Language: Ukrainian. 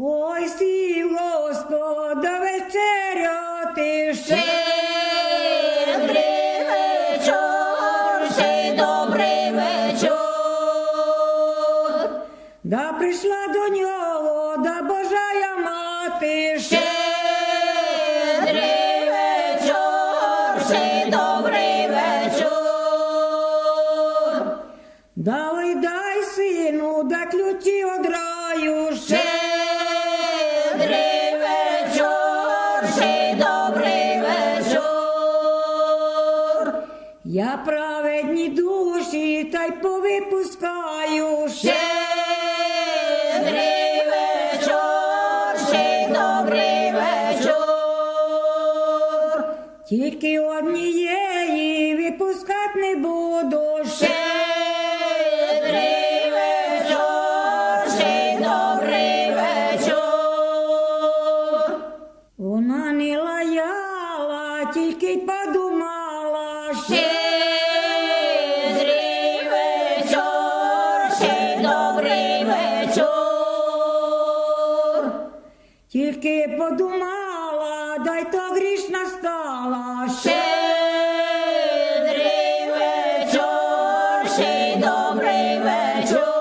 Ой, сів Господа вечеряти ще. Щедрий. Да прийшла до нього, да Божая мати ще. Щедрий вечір, ще добрий вечір. Да дай сину, да ключі од раю ще добрий вечір. Я праведні душі та й повипускаю ще. Щедрий вечір, ще. Тільки однієї випускать не буду тільки й подумала ще. Щедрий вечір, ще добрий вечір. Тільки подумала, дай то грішна стала ще. Щедрий вечір, ще й добрий вечір.